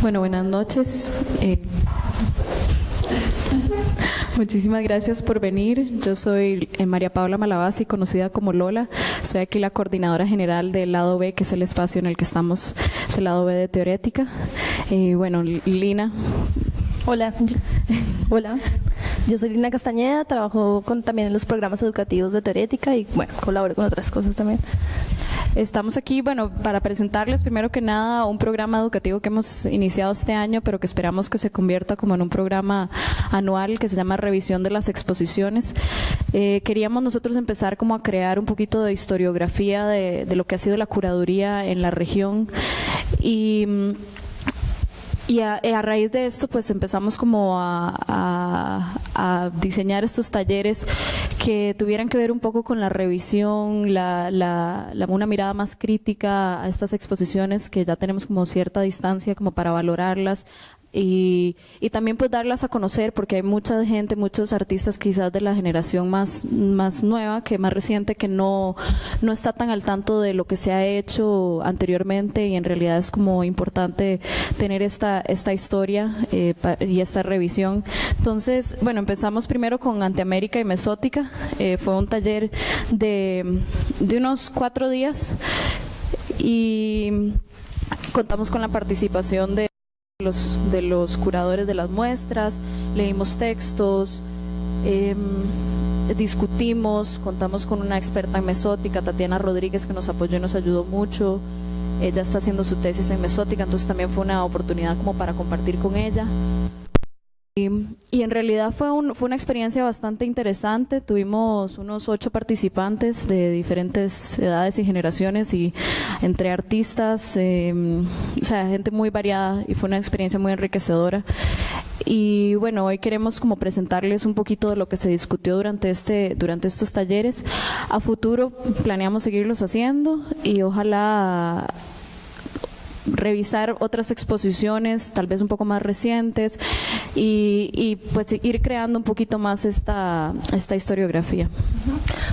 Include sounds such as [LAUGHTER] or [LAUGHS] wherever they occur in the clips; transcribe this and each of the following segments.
Bueno, buenas noches. Eh, muchísimas gracias por venir. Yo soy eh, María Paula Malabasi, conocida como Lola. Soy aquí la coordinadora general del lado B, que es el espacio en el que estamos, es el lado B de Teorética. Eh, bueno, Lina. Hola. Hola. Yo soy Lina Castañeda, trabajo con, también en los programas educativos de Teorética y bueno, colaboro con otras cosas también. Estamos aquí, bueno, para presentarles primero que nada un programa educativo que hemos iniciado este año, pero que esperamos que se convierta como en un programa anual que se llama Revisión de las Exposiciones. Eh, queríamos nosotros empezar como a crear un poquito de historiografía de, de lo que ha sido la curaduría en la región y y a, a, raíz de esto, pues empezamos como a, a, diseñar estos talleres que tuvieran que ver un poco con la revisión, la, la, una mirada más crítica a estas exposiciones que ya tenemos como cierta distancia como para valorarlas, y, y, también pues darlas a conocer porque hay mucha gente, muchos artistas quizás de la generación más, más nueva, que más reciente, que no, no está tan al tanto de lo que se ha hecho anteriormente y en realidad es como importante tener esta, esta historia eh, y esta revisión. Entonces, bueno, empezamos primero con Anteamérica y Mesótica, eh, fue un taller de, de unos cuatro días y contamos con la participación de los, de los curadores de las muestras, leímos textos, em, discutimos, contamos con una experta en mesótica, Tatiana Rodríguez, que nos apoyó y nos ayudó mucho. Ella está haciendo su tesis en mesótica, entonces también fue una oportunidad como para compartir con ella. Y, en realidad fue, un, fue una experiencia bastante interesante. Tuvimos unos ocho participantes de diferentes edades y generaciones y entre artistas, em, o sea, gente muy variada y fue una experiencia muy enriquecedora. Y bueno, hoy queremos como presentarles un poquito de lo que se discutió durante, este, durante estos talleres. A futuro planeamos seguirlos haciendo y ojalá revisar otras exposiciones, tal vez un poco más recientes, y, pues ir creando un poquito más esta, esta historiografía.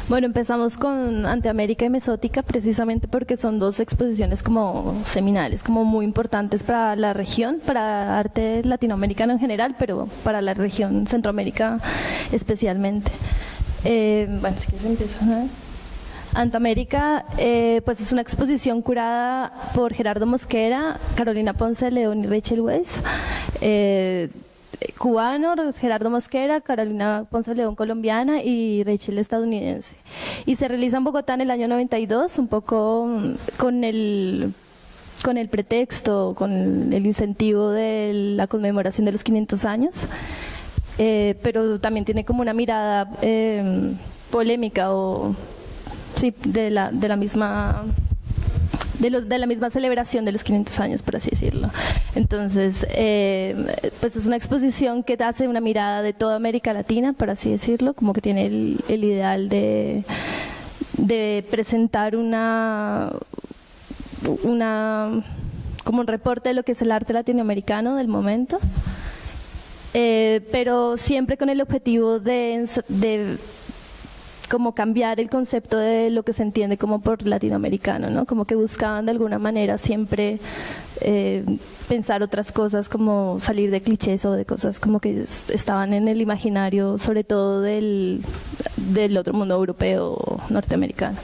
Bueno, empezamos con Anteamérica y Mesótica precisamente porque son dos exposiciones como seminales, como muy importantes para la región, para arte latinoamericano en general, pero para la región Centroamérica especialmente. Eh, bueno, si quieres empiezo. ¿no? Antamérica eh, pues es una exposición curada por Gerardo Mosquera, Carolina Ponce León y Rachel Weiss. Eh, cubano, Gerardo Mosquera, Carolina Ponce León colombiana y Rachel estadounidense. Y se realiza en Bogotá en el año 92, un poco con el con el pretexto, con el incentivo de la conmemoración de los 500 años, eh, pero también tiene como una mirada polémica o sí, de la, de la misma de, de, la misma celebración de los 500 años, por así decirlo. Entonces, eh, pues es una exposición que hace una mirada de toda América Latina, por así decirlo, como que tiene el, el ideal de, de presentar una, una, como un reporte de lo que es el arte latinoamericano del momento, eh, pero siempre con el objetivo de, de como cambiar el concepto de lo que se entiende como por latinoamericano, ¿no? Como que buscaban de alguna manera siempre eh, pensar otras cosas, como salir de clichés o de cosas como que estaban en el imaginario, sobre todo del, del otro mundo europeo norteamericano.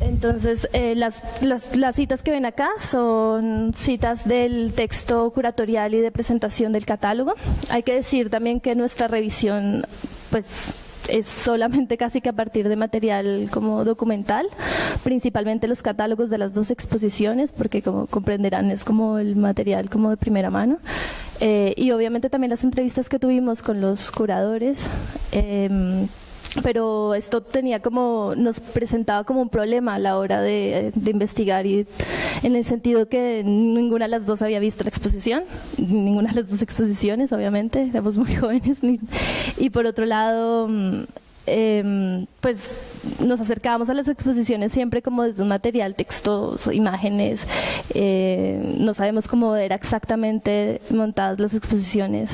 Entonces, eh, las, las, las, citas que ven acá son citas del texto curatorial y de presentación del catálogo. Hay que decir también que nuestra revisión, pues es solamente casi que a partir de material como documental, principalmente los catálogos de las dos exposiciones, porque como comprenderán es como el material como de primera mano. Eh, y obviamente también las entrevistas que tuvimos con los curadores. Eh, pero esto tenía como, nos presentaba como un problema a la hora de, investigar y en el sentido que ninguna de las dos había visto la exposición, ninguna de las dos exposiciones obviamente, éramos muy [LAUGHS] jóvenes y por otro lado em, pues nos acercábamos a las exposiciones siempre como desde un material, textos, imágenes, eh, no sabemos cómo era exactamente montadas las exposiciones.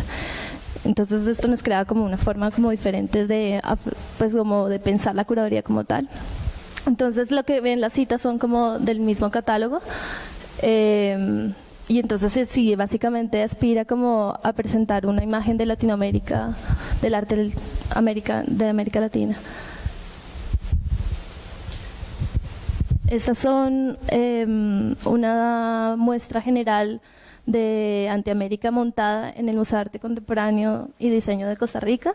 Entonces esto nos crea como una forma como diferente de, pues como de pensar la curaduría como tal. Entonces lo que ven las citas son como del mismo catálogo. Em, y entonces sí, básicamente aspira como a presentar una imagen de Latinoamérica, del arte de América, de América Latina. Estas son em, una muestra general de Antiamérica montada en el Museo de Arte Contemporáneo y Diseño de Costa Rica.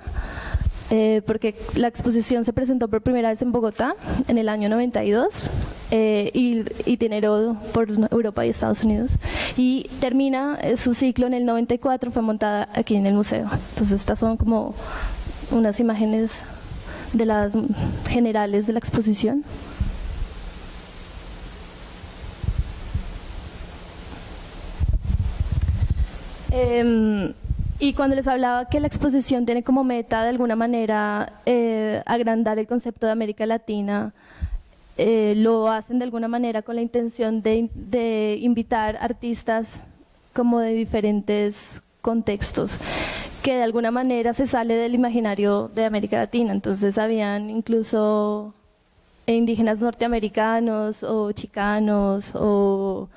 Eh, porque la exposición se presentó por primera vez en Bogotá en el año 92 eh, y itineró por Europa y Estados Unidos y termina eh, su ciclo en el 94, fue montada aquí en el museo. Entonces estas son como unas imágenes de las generales de la exposición. Eh, y cuando les hablaba que la exposición tiene como meta de alguna manera eh, agrandar el concepto de América Latina, eh, lo hacen de alguna manera con la intención de, de, invitar artistas como de diferentes contextos, que de alguna manera se sale del imaginario de América Latina. Entonces habían incluso indígenas norteamericanos o chicanos o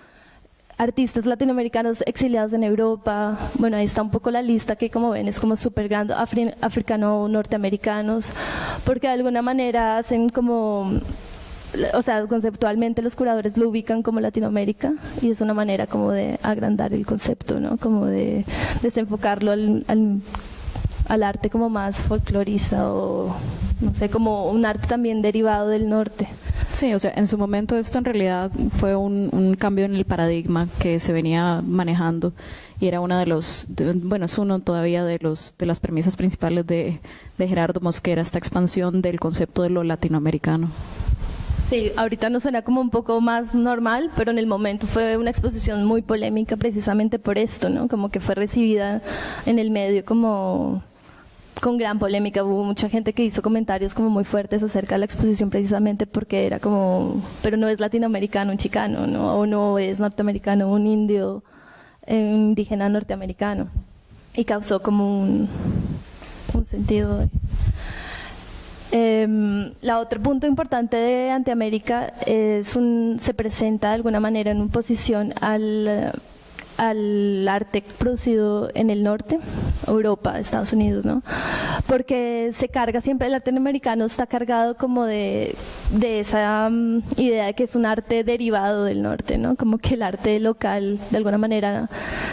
artistas latinoamericanos exiliados en Europa, bueno, ahí está un poco la lista que como ven es como súper grande, africano-norteamericanos, porque de alguna manera hacen como, o sea, conceptualmente los curadores lo ubican como Latinoamérica y es una manera como de agrandar el concepto, ¿no? Como de desenfocarlo al, al, al arte como más folclorista o, no sé, como un arte también derivado del norte. Sí, o sea, en su momento esto en realidad fue un, un cambio en el paradigma que se venía manejando y era uno de los, bueno, es uno todavía de los de las premisas principales de, de Gerardo Mosquera, esta expansión del concepto de lo latinoamericano. Sí, ahorita nos suena como un poco más normal, pero en el momento fue una exposición muy polémica precisamente por esto, ¿no? Como que fue recibida en el medio como con gran polémica, hubo mucha gente que hizo comentarios como muy fuertes acerca de la exposición precisamente porque era como, pero no es latinoamericano un chicano, ¿no? o no es norteamericano un indio, un indígena norteamericano. Y causó como un, un sentido de... Eh, la otro punto importante de Antiamérica es un, se presenta de alguna manera en oposición al al arte producido en el norte, Europa, Estados Unidos, ¿no? Porque se carga siempre, el arte americano está cargado como de, de esa um, idea de que es un arte derivado del norte, ¿no? Como que el arte local, de alguna manera,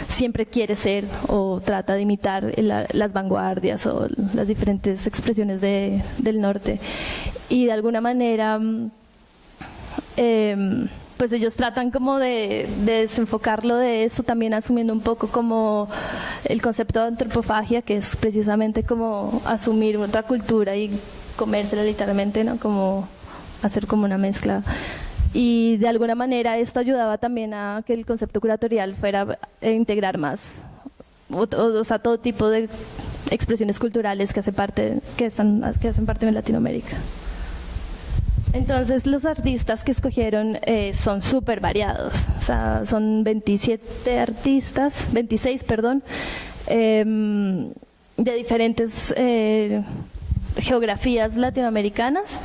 siempre quiere ser o trata de imitar las vanguardias o las diferentes expresiones de, del norte. Y de alguna manera... Eh, pues ellos tratan como de, de, desenfocarlo de eso, también asumiendo un poco como el concepto de antropofagia, que es precisamente como asumir otra cultura y comérsela literalmente, ¿no? Como hacer como una mezcla. Y de alguna manera esto ayudaba también a que el concepto curatorial fuera a integrar más, o sea, todo tipo de expresiones culturales que, hace parte, que, están, que hacen parte de Latinoamérica. Entonces los artistas que escogieron eh, son súper variados, o sea, son 27 artistas, 26, perdón, eh, de diferentes eh, geografías latinoamericanas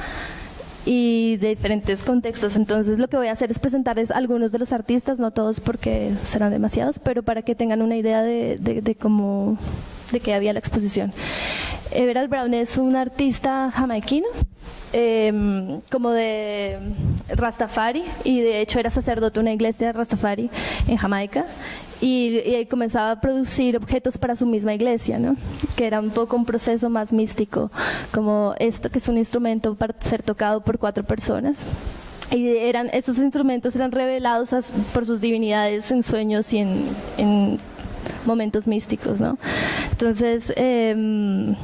y de diferentes contextos. Entonces lo que voy a hacer es presentarles algunos de los artistas, no todos porque serán demasiados, pero para que tengan una idea de, de, de cómo, de qué había la exposición. Everett Brown es un artista jamaiquino, eh, como de Rastafari, y de hecho era sacerdote de una iglesia de Rastafari en Jamaica, y, y, comenzaba a producir objetos para su misma iglesia, ¿no? que era un poco un proceso más místico, como esto que es un instrumento para ser tocado por cuatro personas. Y eran, estos instrumentos eran revelados por sus divinidades en sueños y en, en momentos místicos. ¿no? Entonces, eh,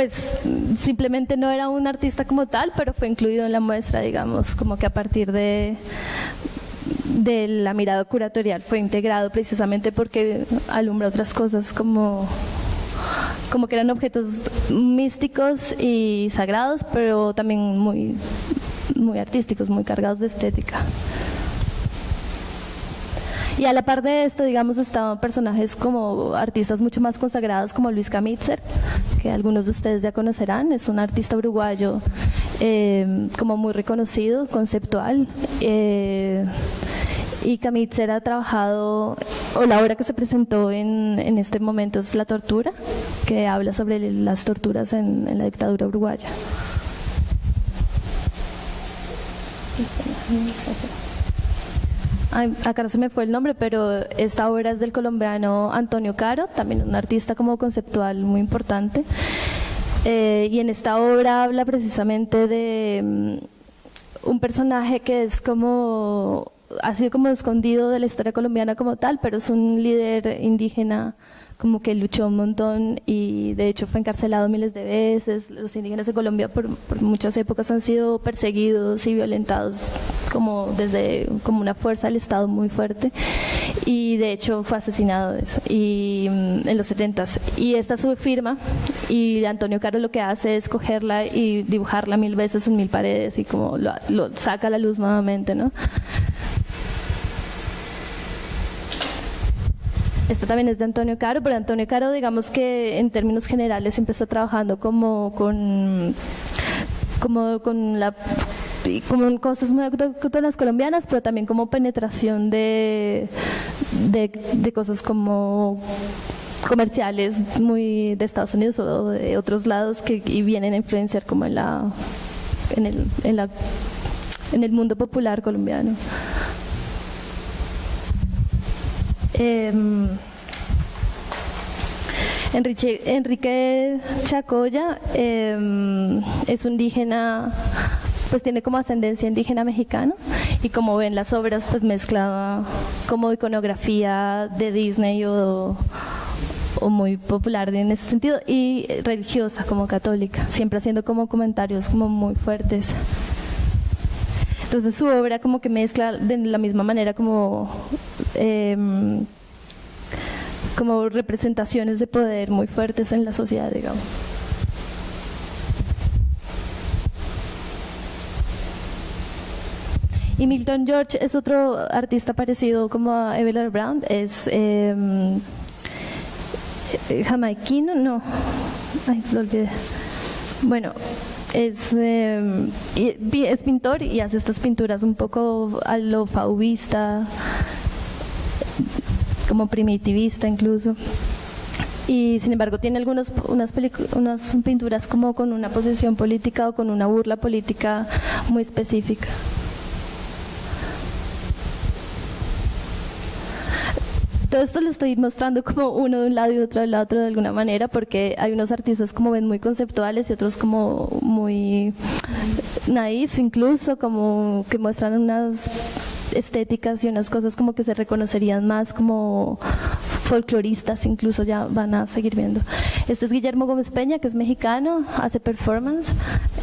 pues simplemente no era un artista como tal, pero fue incluido en la muestra, digamos, como que a partir de, de la mirada curatorial fue integrado precisamente porque alumbra otras cosas como como que eran objetos místicos y sagrados, pero también muy, muy artísticos, muy cargados de estética. Y a la par de esto, digamos, estaban personajes como artistas mucho más consagrados como Luis Camitzer, que algunos de ustedes ya conocerán, es un artista uruguayo eh, como muy reconocido, conceptual. Eh, Y Kamitzer ha trabajado, o la obra que se presentó en, en este momento es La Tortura, que habla sobre las torturas en, en la dictadura uruguaya. Acá no se me fue el nombre, pero esta obra es del colombiano Antonio Caro, también un artista como conceptual muy importante. Eh, y en esta obra habla precisamente de mm, un personaje que es como, ha sido como escondido de la historia colombiana como tal, pero es un líder indígena como que luchó un montón y de hecho fue encarcelado miles de veces. Los indígenas de Colombia por, muchas épocas han sido perseguidos y violentados como desde como una fuerza del Estado muy fuerte y de hecho fue asesinado y, mm, en los 70 y esta es su firma y Antonio Caro lo que hace es cogerla y dibujarla mil veces en mil paredes y como lo, lo saca a la luz nuevamente, ¿no? Esto también es de Antonio Caro, pero Antonio Caro, digamos que en términos generales empezó trabajando como con, como con la como cosas muy autóctonas colombianas, pero también como penetración de, de, cosas como comerciales muy de Estados Unidos o de otros lados que y vienen a influenciar como en la en el, en la en el mundo popular colombiano. Em, Enrique, Enrique Chacoya em, es un indígena, pues tiene como ascendencia indígena mexicana y como ven las obras pues mezclada como iconografía de Disney o, o muy popular en ese sentido y religiosa como católica, siempre haciendo como comentarios como muy fuertes. Entonces su obra como que mezcla de la misma manera como, em, como representaciones de poder muy fuertes en la sociedad, digamos. Y Milton George es otro artista parecido como a Evelyn Brown, es eh, jamaiquino, no, ay, lo olvidé. Bueno, es, em, es pintor y hace estas pinturas un poco a lo fauvista, como primitivista incluso. Y sin embargo tiene algunas unas, pinturas como con una posición política o con una burla política muy específica. Todo esto lo estoy mostrando como uno de un lado y otro del otro de alguna manera, porque hay unos artistas como ven muy conceptuales y otros como muy naif incluso, como que muestran unas estéticas y unas cosas como que se reconocerían más como folcloristas incluso ya van a seguir viendo. Este es Guillermo Gómez Peña, que es mexicano, hace performance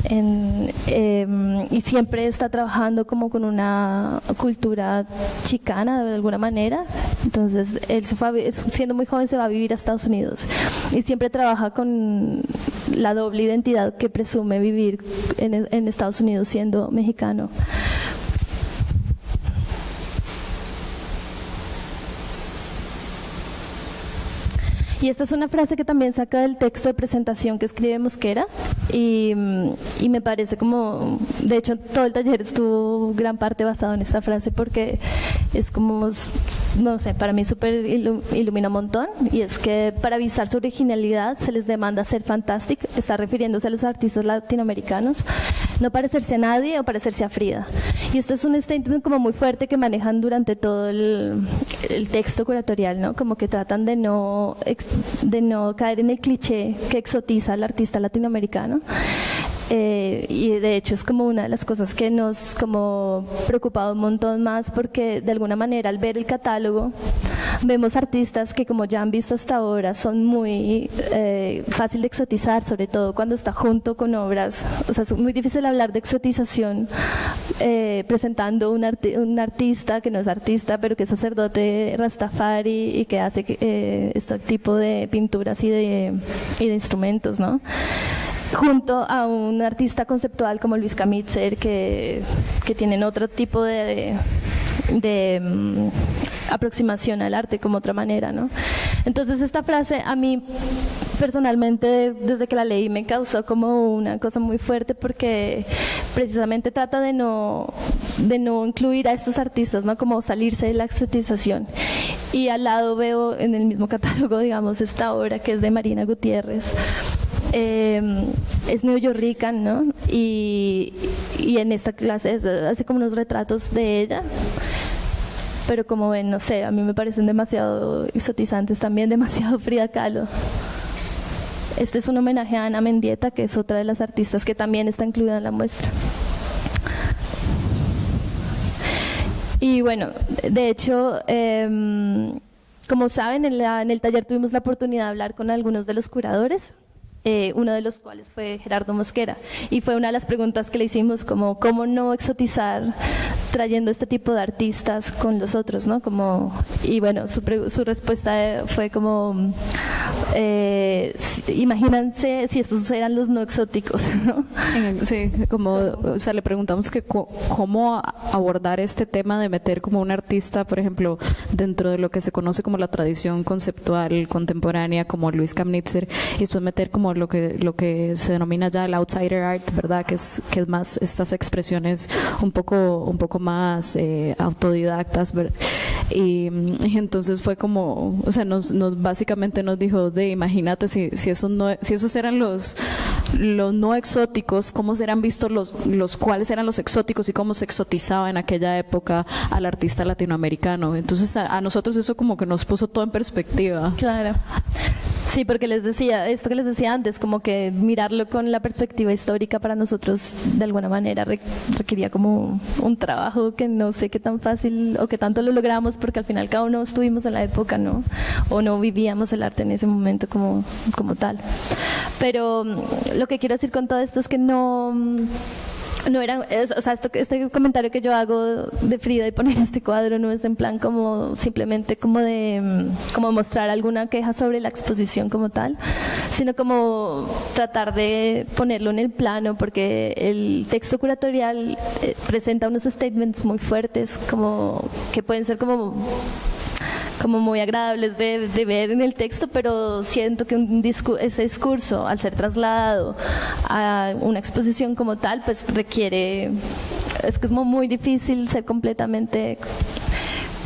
em, y siempre está trabajando como con una cultura chicana de alguna manera. Entonces, él siendo muy joven se va a vivir a Estados Unidos y siempre trabaja con la doble identidad que presume vivir en Estados Unidos siendo mexicano. Y esta es una frase que también saca del texto de presentación que escribe Mosquera y, y, me parece como, de hecho todo el taller estuvo gran parte basado en esta frase porque es como, no sé, para mí súper ilumina un montón y es que para avisar su originalidad se les demanda ser fantastic, está refiriéndose a los artistas latinoamericanos, no parecerse a nadie o parecerse a Frida. Y este es un statement como muy fuerte que manejan durante todo el, el texto curatorial, ¿no? Como que tratan de no de no caer en el cliché que exotiza al artista latinoamericano. Eh, y de hecho es como una de las cosas que nos como preocupado un montón más porque de alguna manera al ver el catálogo vemos artistas que como ya han visto hasta ahora son muy eh, fácil de exotizar, sobre todo cuando está junto con obras, o sea es muy difícil hablar de exotización eh, presentando un, un, artista que no es artista pero que es sacerdote rastafari y que hace este tipo de pinturas y de, y de instrumentos, ¿no? Junto a un artista conceptual como Luis Camitzer que, que tienen otro tipo de, de, mm, aproximación al arte como otra manera. ¿no? Entonces esta frase a mí personalmente desde que la leí me causó como una cosa muy fuerte porque precisamente trata de no, de no incluir a estos artistas, ¿no? como salirse de la exotización. Y al lado veo en el mismo catálogo, digamos, esta obra que es de Marina Gutiérrez. Eh, es neoyorrican, ¿no? Y, en esta clase hace como unos retratos de ella pero como ven, no sé, a mí me parecen demasiado exotizantes también, demasiado [LAUGHS] Frida Kahlo. Este es un homenaje a Ana Mendieta, que es otra de las artistas que también está incluida en la muestra. Y bueno, de hecho, em, como saben, en, en, el taller tuvimos la oportunidad de hablar con algunos de los curadores, eh, uno de los cuales fue Gerardo Mosquera. Y fue una de las preguntas que le hicimos, como cómo no exotizar trayendo este tipo de artistas con los otros, ¿no? Como, y bueno, su, su respuesta fue como, eh, imagínense si estos eran los no exóticos, [LAUGHS] ¿no? Sí, como, o sea, le preguntamos que cómo abordar este tema de meter como un artista, por ejemplo, dentro de lo que se conoce como la tradición conceptual contemporánea, como Luis Kamnitzer, y después meter como lo que, lo que se denomina ya el outsider art, ¿verdad? Que es, que es más estas expresiones un poco, un poco más eh, autodidactas, Y, entonces fue como, o sea, nos, nos básicamente nos dijo, de imagínate si, si, esos no, si esos eran los, los no exóticos, cómo serán vistos los, los cuáles eran los exóticos y cómo se exotizaba en aquella época al artista latinoamericano. Entonces a nosotros eso como que nos puso todo en perspectiva. Claro. Sí, porque les decía, esto que les decía antes, como que mirarlo con la perspectiva histórica para nosotros de alguna manera requería como un trabajo que no sé qué tan fácil o qué tanto lo logramos porque al final cada uno estuvimos en la época, ¿no? O no vivíamos el arte en ese momento como, como tal. Pero mm, lo que quiero decir con todo esto es que no [LAUGHS] no era, o sea, esto, este comentario que yo hago de Frida y poner este cuadro no es en plan como simplemente como de mm, como mostrar alguna queja sobre la exposición como tal, sino como tratar de ponerlo en el plano porque el texto curatorial eh, presenta unos statements muy fuertes como que pueden ser como como muy agradables de, ver en el texto, pero siento que un ese discurso, al ser trasladado a una exposición como tal, pues requiere, es que es muy difícil ser completamente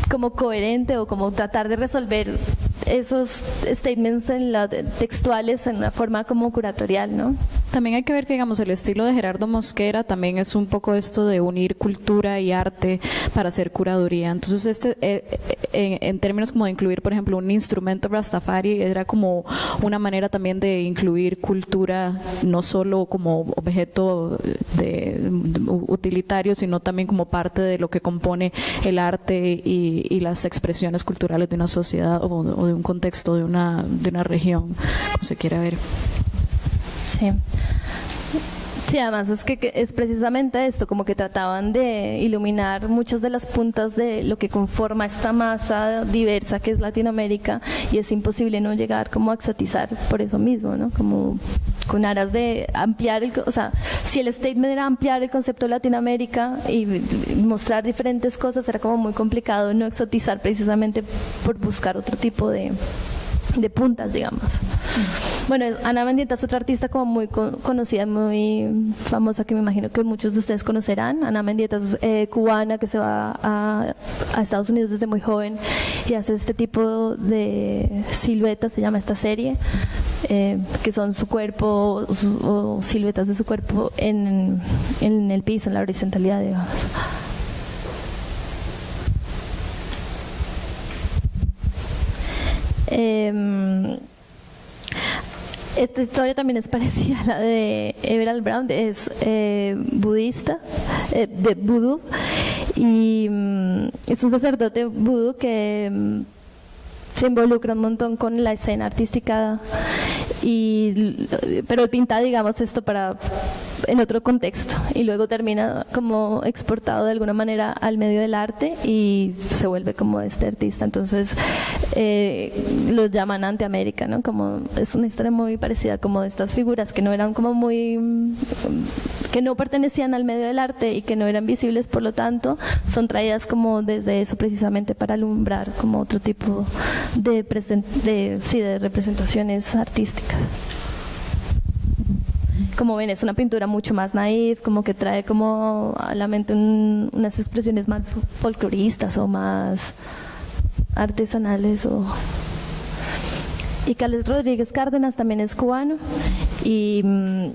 como coherente o como tratar de resolver esos statements en la, textuales en una forma como curatorial, ¿no? También hay que ver que, digamos, el estilo de Gerardo Mosquera también es un poco esto de unir cultura y arte para hacer curaduría. Entonces, este, eh, eh, en, términos como de incluir, por ejemplo, un instrumento Rastafari, era como una manera también de incluir cultura, no solo como objeto de, utilitario, sino también como parte de lo que compone el arte y, las expresiones culturales de una sociedad o, o de un contexto de una, de una región, como se quiera ver. Sí. Sí, además es que es precisamente esto, como que trataban de iluminar muchas de las puntas de lo que conforma esta masa diversa que es Latinoamérica y es imposible no llegar como a exotizar por eso mismo, ¿no? Como con aras de ampliar el, o sea, si el statement era ampliar el concepto de Latinoamérica y mostrar diferentes cosas, era como muy complicado no exotizar precisamente por buscar otro tipo de, de puntas, digamos. Bueno, Ana Mendieta es otra artista como muy conocida, muy famosa que me imagino que muchos de ustedes conocerán. Ana Mendieta es eh, cubana que se va a, Estados Unidos desde muy joven y hace este tipo de siluetas, se llama esta serie, eh, que son su cuerpo o siluetas de su cuerpo en, en el piso, en la horizontalidad, digamos. Eh, esta historia también es [LAUGHS] parecida a la de Everald Brown, es eh, budista, eh, de vudú, y mm, es un sacerdote vudú que mm, se involucra un montón con la escena artística, y, pero pinta, digamos, esto para en otro contexto y luego termina como exportado de alguna manera al medio del arte y se vuelve como este artista. Entonces eh, lo llaman anti-América, ¿no? Como es una historia muy parecida como de estas figuras que no eran como muy que no pertenecían al medio del arte y que no eran visibles, por lo tanto, son traídas como desde eso precisamente para alumbrar como otro tipo de, de, sí, de representaciones artísticas como ven, es una pintura mucho más naif, como que trae como a la mente unas expresiones más folcloristas o más artesanales. O... Y Carlos Rodríguez Cárdenas también es cubano y mm,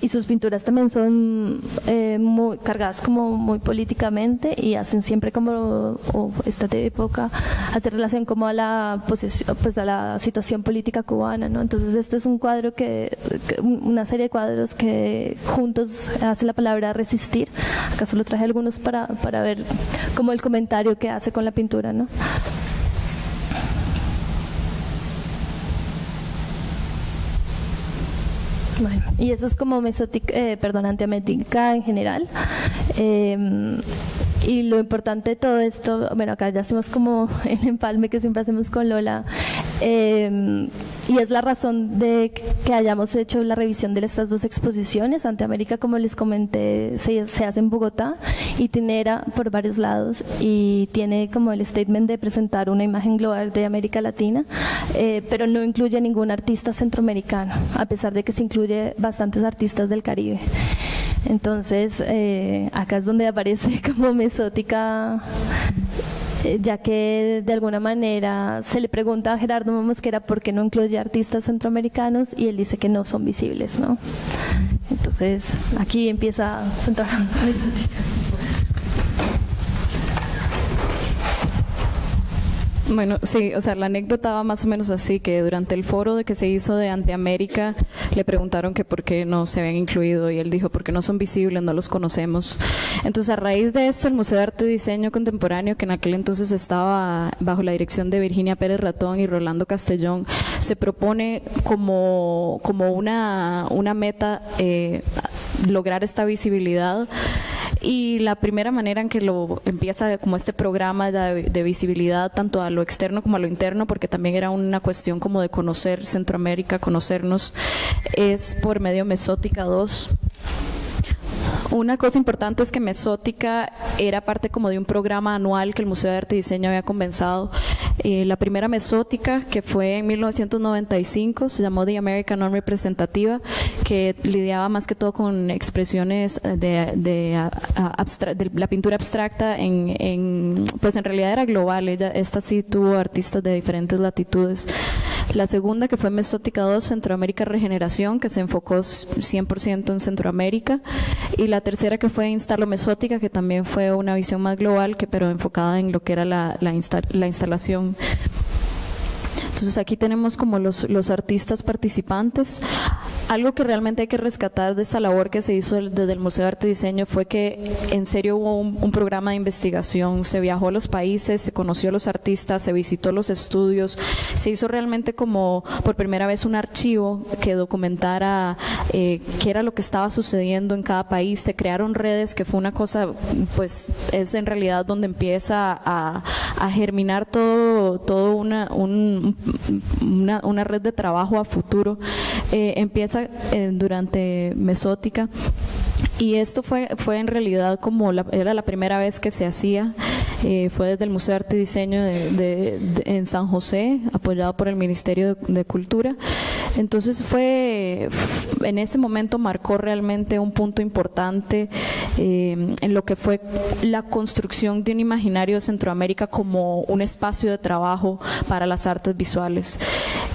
y sus pinturas también son eh, muy cargadas como muy políticamente y hacen siempre como esta época hace relación como a la posición pues a la situación política cubana no entonces este es un cuadro que, una serie de cuadros que juntos hace la palabra resistir. Acá solo traje algunos para para ver como el comentario que hace con la pintura no y eso es como mesótica, eh, perdón, en general. Eh, y lo importante de todo esto, bueno, acá ya hacemos como el empalme que siempre hacemos con Lola, eh, y es la razón de que hayamos hecho la revisión de estas dos exposiciones. Ante América, como les comenté, se, hace en Bogotá y Tinera por varios lados y tiene como el statement de presentar una imagen global de América Latina, eh, pero no incluye ningún artista centroamericano, a pesar de que se incluye bastantes artistas del Caribe. Entonces, eh, acá es donde aparece [LAUGHS] como mesótica eh, ya que de alguna manera se le pregunta a Gerardo Mosquera por qué no incluye artistas centroamericanos y él dice que no son visibles, ¿no? Entonces, aquí empieza a centrar Bueno, sí, o sea, la anécdota va más o menos así, que durante el foro de que se hizo de Anteamérica le preguntaron que por qué no se habían incluido y él dijo, porque no son visibles, no los conocemos. Entonces, a raíz de esto, el Museo de Arte y Diseño Contemporáneo, que en aquel entonces estaba bajo la dirección de Virginia Pérez Ratón y Rolando Castellón, se propone como, como una, una meta eh, lograr esta visibilidad y la primera manera en que lo empieza como este programa de, visibilidad tanto a lo externo como a lo interno, porque también era una cuestión como de conocer Centroamérica, conocernos, es por medio Mesótica 2 una cosa importante es que Mesótica era parte como de un programa anual que el Museo de Arte y Diseño había comenzado. Eh, la primera Mesótica, que fue en 1995, se llamó The American Non Representativa, que lidiaba más que todo con expresiones de, de, la pintura abstracta, en, pues en realidad era global, ella, esta sí tuvo artistas de diferentes latitudes. La segunda, que fue Mesótica 2, Centroamérica Regeneración, que se enfocó 100% en Centroamérica. Y la tercera, que fue Instalo Mesótica, que también fue una visión más global, que pero enfocada en lo que era la, la, la instalación entonces aquí tenemos como los, los artistas participantes. Algo que realmente hay que rescatar de esta labor que se hizo desde el Museo de Arte y Diseño fue que en serio hubo un, programa de investigación, se viajó a los países, se conoció a los artistas, se visitó los estudios, se hizo realmente como por primera vez un archivo que documentara eh, qué era lo que estaba sucediendo en cada país, se crearon redes, que fue una cosa, pues es en realidad donde empieza a, germinar todo, todo una, un, una, una red de trabajo a futuro. Eh, empieza eh, durante Mesótica y esto fue, fue en realidad como la, era la primera vez que se hacía, eh, fue desde el Museo de Arte y Diseño de, en San José, apoyado por el Ministerio de, Cultura. Entonces fue, en ese momento marcó realmente un punto importante eh, en lo que fue la construcción de un imaginario de Centroamérica como un espacio de trabajo para las artes visuales.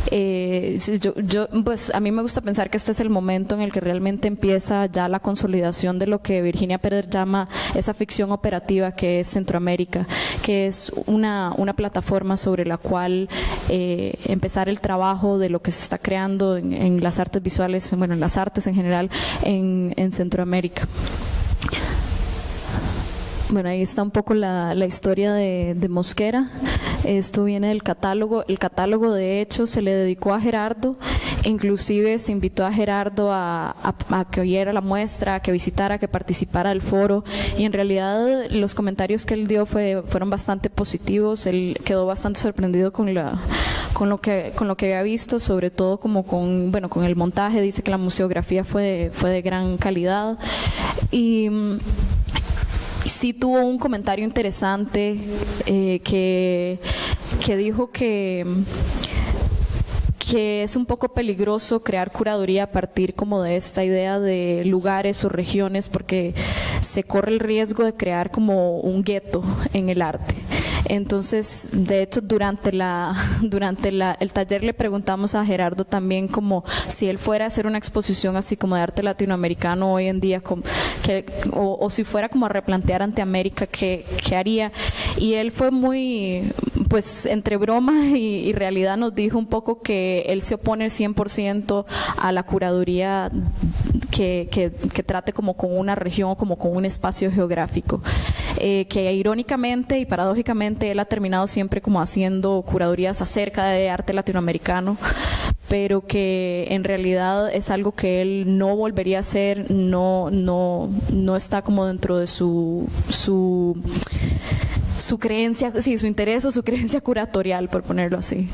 Eh, yo, yo, pues a mí me gusta pensar que este es el momento en el que realmente empieza ya la consolidación de lo que Virginia Pérez llama esa ficción operativa que es Centroamérica, que es una, una plataforma sobre la cual eh, empezar el trabajo de lo que se está creando en, las artes visuales, bueno, en las artes en general en, en Centroamérica. Bueno, ahí está un poco la, la historia de, de, Mosquera. Esto viene del catálogo. El catálogo, de hecho, se le dedicó a Gerardo inclusive se invitó a Gerardo a, que oyera la muestra, a que visitara, a que participara del foro. Y en realidad los comentarios que él dio fue, fueron bastante positivos, él quedó bastante sorprendido con, lo que, con había visto, sobre todo como con, bueno, con el montaje, dice que la museografía fue, de gran calidad. Y sí tuvo un comentario interesante eh, que, que dijo que que es un poco peligroso crear curaduría a partir como de esta idea de lugares o regiones porque se corre el riesgo de crear como un gueto en el arte. Entonces, de hecho, durante la [LAUGHS] durante la, el taller le preguntamos a Gerardo también como si él fuera a hacer una exposición así como de arte latinoamericano hoy en día, que, o, si fuera como a replantear ante América, ¿qué, ¿qué, haría? Y él fue muy, pues, entre broma y, realidad nos dijo un poco que él se opone 100% a la curaduría que, que, que, trate como con una región o como con un espacio geográfico. Eh, que irónicamente y paradójicamente él ha terminado siempre como haciendo curadurías acerca de arte latinoamericano, pero que en realidad es algo que él no volvería a hacer, no, no, no está como dentro de su, su, su creencia, sí, su interés o su creencia curatorial, por ponerlo así.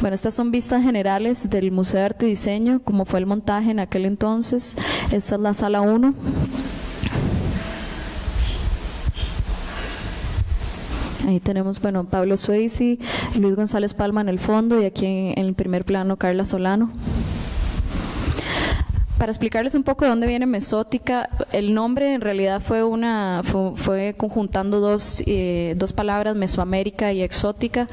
Bueno, estas son vistas generales del Museo de Arte y Diseño, como fue el montaje en aquel entonces. Esta es la sala 1. Ahí tenemos, bueno, Pablo Sueisi, Luis González Palma en el fondo y aquí en, el primer plano Carla Solano para explicarles un poco de dónde viene mesótica, el nombre en realidad fue una fue, conjuntando dos, eh, dos palabras, mesoamérica y exótica,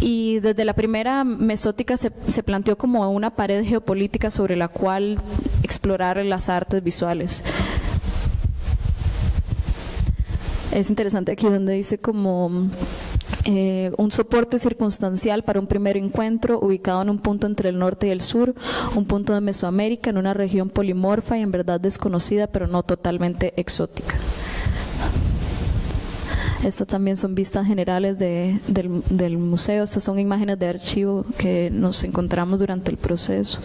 y desde la primera mesótica se, se, planteó como una pared geopolítica sobre la cual explorar las artes visuales. Es interesante aquí donde dice como eh, un soporte circunstancial para un primer encuentro ubicado en un punto entre el norte y el sur, un punto de Mesoamérica en una región polimorfa y en verdad desconocida pero no totalmente exótica. Estas también son vistas generales del, museo, estas son imágenes de archivo que nos encontramos durante el proceso,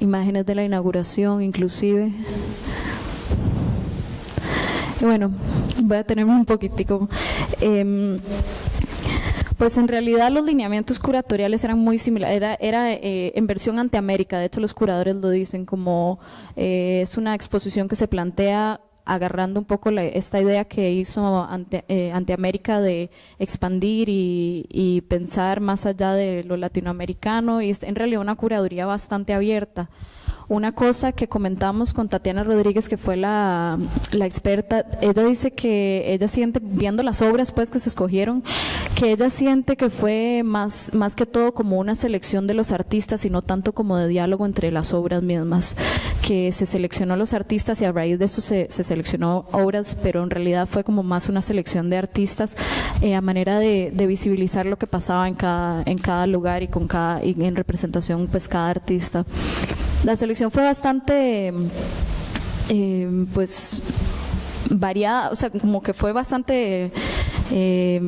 imágenes de la inauguración inclusive. Bueno, voy a tener un poquitico. Em, pues en realidad los lineamientos curatoriales eran muy similares, era, era eh, en versión ante América, de hecho los curadores lo dicen como eh, es una exposición que se plantea agarrando un poco esta idea que hizo ante, eh, de expandir y, y, pensar más allá de lo latinoamericano y es en realidad una curaduría bastante abierta. Una cosa que comentamos con Tatiana Rodríguez, que fue la, experta, ella dice que ella siente, viendo las obras pues que se escogieron, que ella siente que fue más, más que todo como una selección de los artistas y no tanto como de diálogo entre las obras mismas, que se seleccionó los artistas y a raíz de eso se, seleccionó obras, pero en realidad fue como más una selección de artistas eh, a manera de, visibilizar lo que pasaba en cada, en cada lugar y con cada, y en representación pues cada artista. La selección fue bastante, eh, pues, variada, o sea, como que fue bastante... Eh,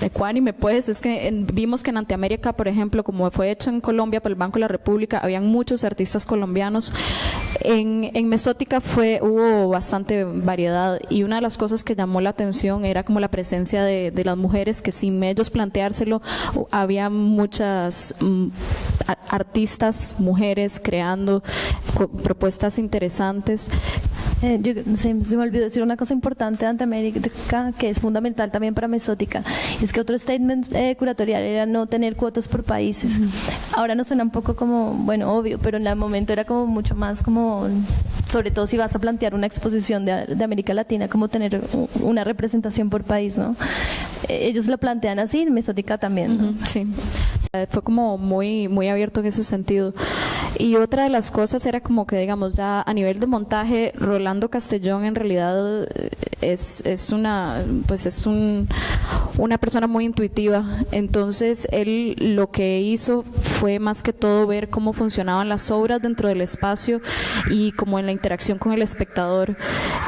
ecuánime, pues, es que vimos que en Antiamérica, por ejemplo, como fue hecho en Colombia por el Banco de la República, habían muchos artistas colombianos. En, en Mesótica fue, hubo bastante variedad y una de las cosas que llamó la atención era como la presencia de, las mujeres, que sin ellos planteárselo, había muchas mm, artistas, mujeres creando propuestas interesantes. Eh, se, me olvidó decir una cosa importante de Antiamérica que es fundamental también para Mesótica es que otro statement eh, curatorial era no tener cuotas por países. Ahora nos suena un poco como, bueno, obvio, pero en el momento era como mucho más como, On. Sobre todo si vas a plantear una exposición de, América Latina, como tener una representación por país, ¿no? Eh, ellos lo plantean así, Mesótica también. Sí, fue como muy, muy abierto en ese sentido. Y otra de las cosas era como que, digamos, ya a nivel de montaje, Rolando Castellón en realidad eh, es, es una, pues es un, una persona muy intuitiva. Entonces, él lo que hizo fue más que todo ver cómo funcionaban las obras dentro del espacio y como en la interacción con el espectador.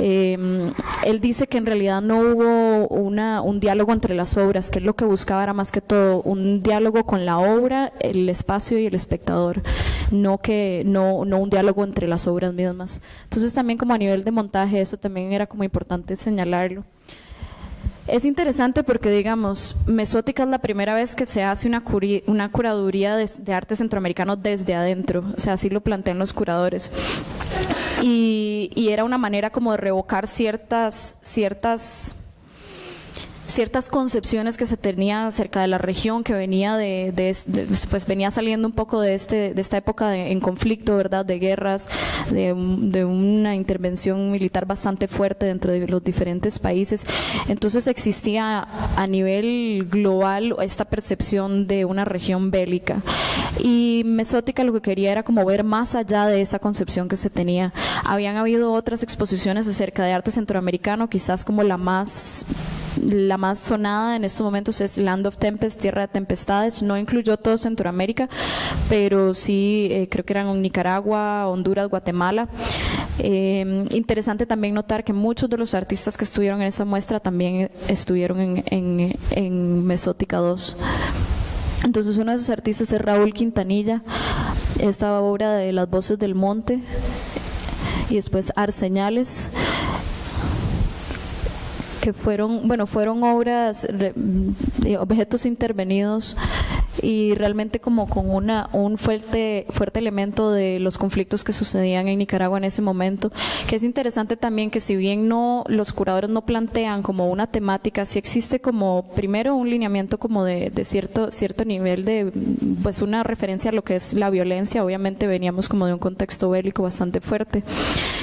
Em, él dice que en realidad no hubo una, un diálogo entre las obras, que él lo que buscaba era más que todo un diálogo con la obra, el espacio y el espectador, no que no, no un diálogo entre las obras mismas. Entonces también como a nivel de montaje eso también era como importante señalarlo. Es interesante porque, digamos, Mesótica es la primera vez que se hace una, una curaduría de, arte centroamericano desde adentro, o sea, así lo plantean los curadores. Y, era una manera como de revocar ciertas, ciertas ciertas concepciones que se tenía acerca de la región que venía de, pues venía saliendo un poco de este de esta época en conflicto verdad de guerras de, una intervención militar bastante fuerte dentro de los diferentes países. Entonces existía a nivel global esta percepción de una región bélica. Y Mesótica lo que quería era como ver más allá de esa concepción que se tenía. Habían habido otras exposiciones acerca de arte centroamericano quizás como la más la más sonada en estos momentos es Land of Tempest, Tierra de Tempestades. No incluyó todo Centroamérica, pero sí eh, creo que eran Nicaragua, Honduras, Guatemala. Eh, interesante también notar que muchos de los artistas que estuvieron en esa muestra también estuvieron en, en, en Mesótica 2. Entonces uno de esos artistas es Raúl Quintanilla, esta obra de Las Voces del Monte y después Arseñales que fueron, bueno, fueron obras, objetos intervenidos y realmente como con una, un fuerte, fuerte elemento de los conflictos que sucedían en Nicaragua en ese momento, que es interesante también que si bien no los curadores no plantean como una temática, sí existe como primero un lineamiento como de, de cierto, cierto nivel de, pues una referencia a lo que es la violencia, obviamente veníamos como de un contexto bélico bastante fuerte,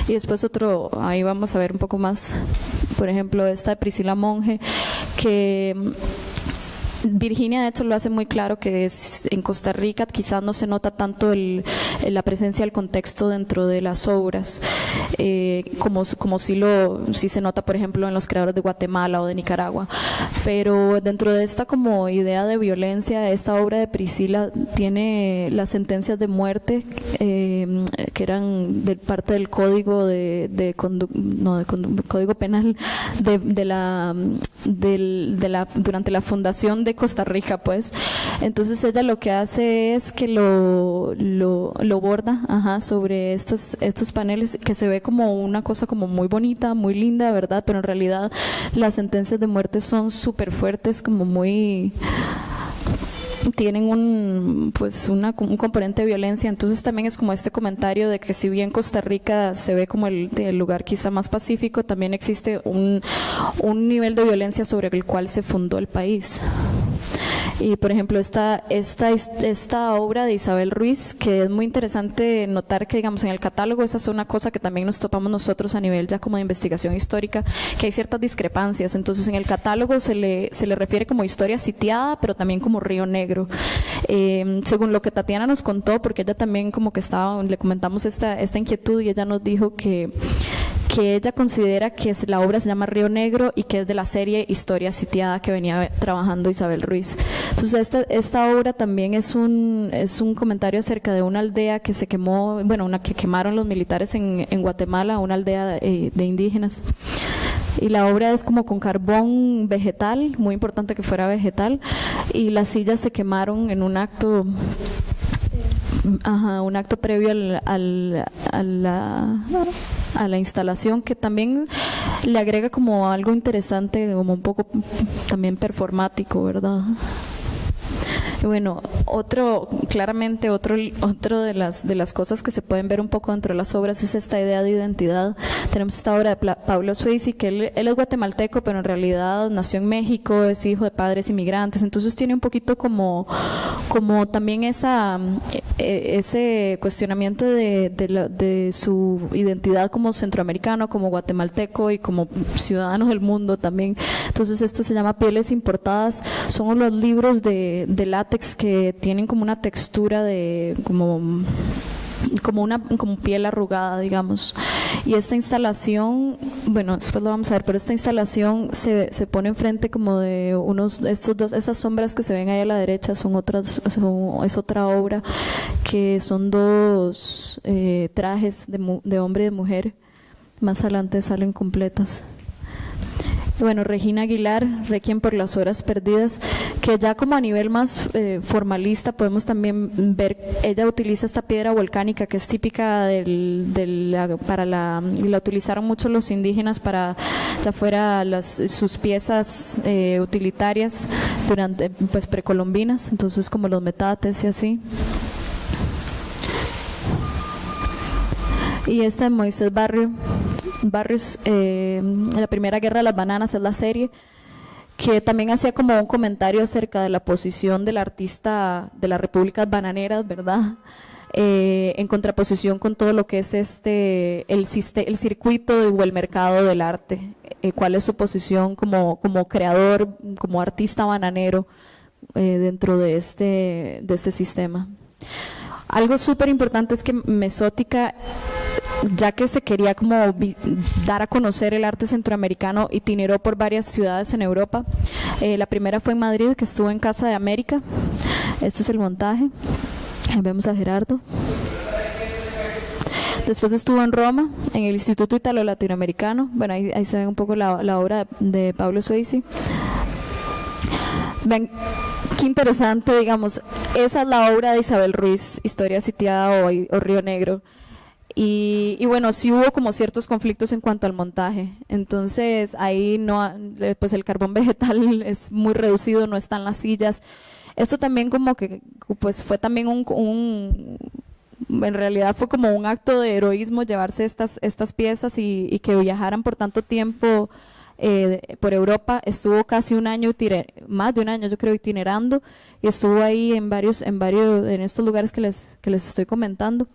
y después otro, ahí vamos a ver un poco más, por ejemplo, esta de Priscila Monge, que Virginia, de hecho, lo hace muy claro que es en Costa Rica quizás no se nota tanto el, la presencia del contexto dentro de las obras, eh, como, como si, lo, si se nota, por ejemplo, en los creadores de Guatemala o de Nicaragua. Pero dentro de esta como idea de violencia, esta obra de Priscila tiene las sentencias de muerte eh, que eran de parte del código de, de, no, de código penal de, de la, de la durante la fundación de Costa Rica, pues. Entonces ella lo que hace es que lo, lo, lo borda ajá, sobre estos, estos paneles que se ve como una cosa como muy bonita, muy linda, ¿verdad? Pero en realidad las sentencias de muerte son súper fuertes, como muy [LAUGHS] tienen un pues una, un componente de violencia. Entonces también es como este comentario de que si bien Costa Rica se ve como el, el lugar quizá más pacífico también existe un, un nivel de violencia sobre el cual se fundó el país y por ejemplo, esta, esta, esta obra de Isabel Ruiz, que es muy interesante notar que, digamos, en el catálogo, esa es una cosa que también nos topamos nosotros a nivel ya como de investigación histórica, que hay ciertas discrepancias. Entonces, en el catálogo se le, se le refiere como historia sitiada, pero también como Río Negro. Eh, según lo que Tatiana nos contó, porque ella también como que estaba, le comentamos esta, esta inquietud y ella nos dijo que que ella considera que la obra se llama Río Negro y que es de la serie Historia Sitiada que venía trabajando Isabel Ruiz. Entonces esta, obra también es un, es un comentario acerca de una aldea que se quemó, bueno, una que quemaron los militares en, en Guatemala, una aldea de, de indígenas. Y la obra es como con carbón vegetal, muy importante que fuera vegetal, y las sillas se quemaron en un acto Ajá, un acto previo al, al, a, la, a la instalación que también le agrega como algo interesante, como un poco también performático, ¿verdad? Bueno, otro, claramente otro, otro de las de las cosas que se pueden ver un poco dentro de las obras es esta idea de identidad. Tenemos esta obra de Pablo Swayze, que él, es guatemalteco, pero en realidad nació en México, es hijo de padres inmigrantes, entonces tiene un poquito como, como también esa e, ese cuestionamiento de, de su identidad como centroamericano, como guatemalteco y como ciudadano del mundo también. Entonces esto se llama Pieles Importadas, son los libros de, de látex que tienen como una textura de como como una como piel arrugada, digamos. Y esta instalación, bueno, después lo vamos a ver, pero esta instalación se, se pone enfrente como de unos, estos dos, estas sombras que se ven ahí a la derecha son otras, es otra obra que son dos eh, trajes de, de hombre y de mujer. Más adelante salen completas bueno, Regina Aguilar, Requiem por las horas perdidas, que ya como a nivel más eh, formalista podemos también ver, ella utiliza esta piedra volcánica que es típica del, para la, la utilizaron mucho los indígenas para, ya fuera las, sus piezas eh, utilitarias durante, pues precolombinas, entonces como los metates y así. Y esta de Moisés Barrio, Barrios, eh, la primera guerra de las bananas es la serie, que también hacía como un comentario acerca de la posición del artista de las repúblicas bananeras, ¿verdad? Eh, en contraposición con todo lo que es este el, el circuito o el mercado del arte, eh, cuál es su posición como, como creador, como artista bananero dentro de este, de este sistema. Algo súper importante es que Mesótica ya que se quería como dar a conocer el arte centroamericano, itineró por varias ciudades en Europa. Eh, la primera fue en Madrid, que estuvo en Casa de América. Este es el montaje. vemos a Gerardo. Después estuvo en Roma, en el Instituto Italo Latinoamericano. Bueno, ahí, se ve un poco la, obra de Pablo Suisi. Ven, qué interesante, digamos, esa es la obra de Isabel Ruiz, Historia Sitiada o Río Negro. Y, bueno, sí hubo como ciertos conflictos en cuanto al montaje. Entonces ahí no, pues el carbón [LAUGHS] vegetal es muy reducido, no están las sillas. Esto también como que, pues fue también un, en realidad fue como un acto de heroísmo llevarse estas, estas piezas y, que viajaran por tanto tiempo eh, por Europa. Estuvo casi un año, más de un año yo creo, itinerando y estuvo ahí en varios, en varios, en estos lugares que les, que les estoy comentando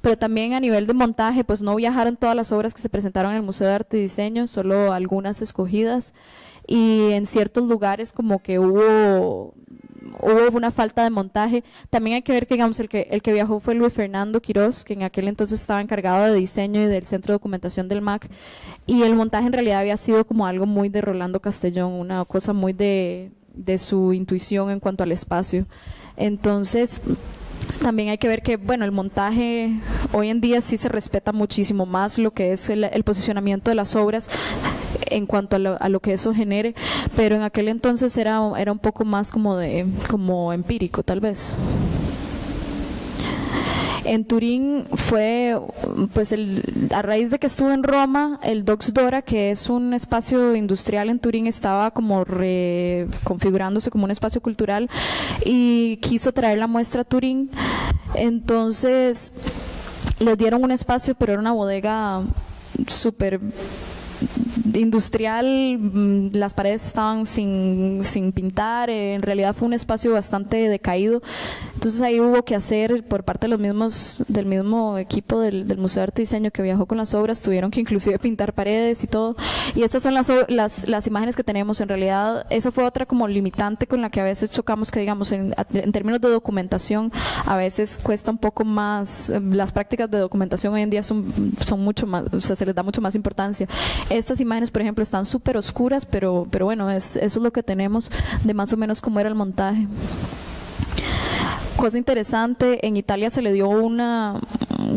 pero también a nivel de montaje, pues no viajaron todas las obras que se presentaron en el Museo de Arte y Diseño, solo algunas escogidas, y en ciertos lugares como que hubo hubo una falta de montaje. También hay que ver que digamos el que el que viajó fue Luis Fernando Quiroz, que en aquel entonces estaba encargado de diseño y del centro de documentación del MAC, y el montaje en realidad había sido como algo muy de Rolando Castellón, una cosa muy de, de su intuición en cuanto al espacio. Entonces, también hay que ver que, bueno, el montaje hoy en día sí se respeta muchísimo más lo que es el, posicionamiento de las obras en cuanto a lo, que eso genere, pero en aquel entonces era, era un poco más como de como empírico tal vez. En Turín fue, pues el, a raíz de que estuve en Roma, el Dox Dora, que es un espacio industrial en Turín, estaba como reconfigurándose como un espacio cultural y quiso traer la muestra a Turín. Entonces les dieron un espacio, pero era una bodega súper industrial, mm, las paredes estaban sin, sin pintar, en realidad fue un espacio bastante decaído. Entonces ahí hubo que hacer por parte de los mismos, del mismo equipo del, Museo de Arte y Diseño que viajó con las obras, tuvieron que inclusive pintar paredes y todo. Y estas son las, las, las imágenes que tenemos. En realidad, esa fue otra como limitante con la que a veces chocamos, que digamos, en, en términos de documentación, a veces cuesta un poco más, las prácticas de documentación hoy en día son, son mucho más, o sea, se les da mucho más importancia. Estas imágenes, por ejemplo, están súper oscuras, pero, pero bueno, es, eso es lo que tenemos de más o menos cómo era el montaje. Cosa interesante, en Italia se le dio una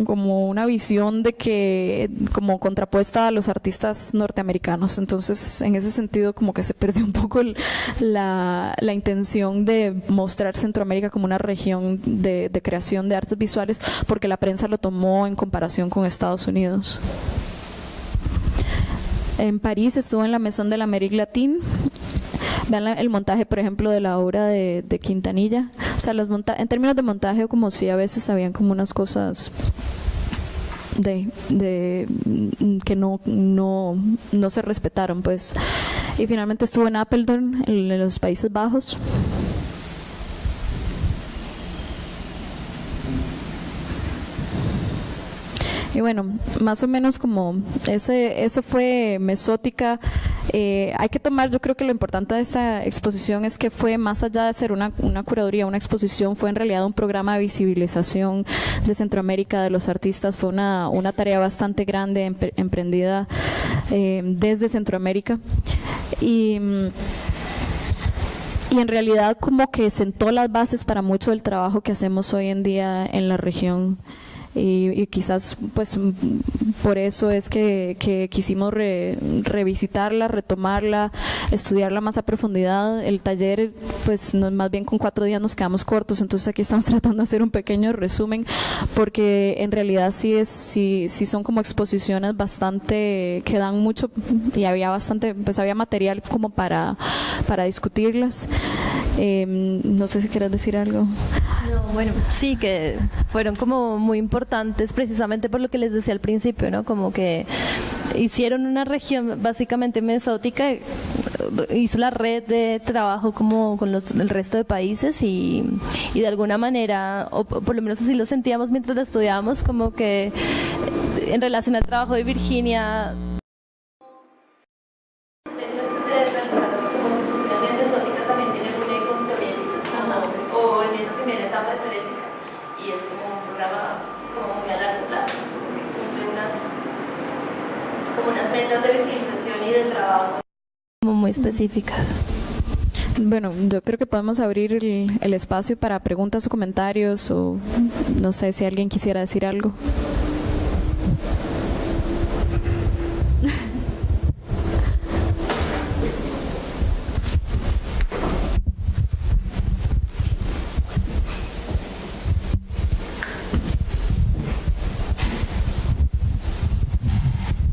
como una visión de que como contrapuesta a los artistas norteamericanos entonces en ese sentido como que se perdió un poco la, la, intención de mostrar Centroamérica como una región de, de creación de artes visuales porque la prensa lo tomó en comparación con Estados Unidos en París estuvo en la Maison de la Amérique Latine. Vean el montaje, por ejemplo, de la obra de, Quintanilla. O sea, los en términos de montaje, como si a veces habían como unas cosas de, que no, no, no se respetaron, pues. Y finalmente estuvo en Apeldoorn, en los Países Bajos. Y bueno, más o menos como ese, ese fue Mesótica. Eh, hay que tomar, yo creo que lo importante de esta exposición es que fue más allá de ser una, curaduría, una exposición, fue en realidad un programa de visibilización de Centroamérica, de los artistas, fue una, tarea bastante grande, emprendida eh, desde Centroamérica. Y y en realidad como que sentó las bases para mucho del trabajo que hacemos hoy en día en la región y, quizás pues por eso es que, quisimos revisitarla, retomarla, estudiarla más a profundidad. El taller pues más bien con cuatro días nos quedamos cortos, entonces aquí estamos [LAUGHS] tratando de hacer un pequeño resumen porque en realidad sí es sí, sí son como exposiciones bastante que dan mucho y había bastante pues había material como para para discutirlas. Em, no sé si quieres decir algo. Bueno, sí, que fueron como muy importantes precisamente por lo que les decía al principio, ¿no? Como que hicieron una región básicamente mesótica, hizo la red de trabajo como con los, el resto de países y, y de alguna manera, o por lo menos así lo sentíamos mientras lo estudiábamos, como que en relación al trabajo de Virginia de visibilización y de trabajo. Muy específicas. Bueno, yo creo que podemos abrir el, el espacio para preguntas o comentarios o no sé si alguien quisiera decir algo.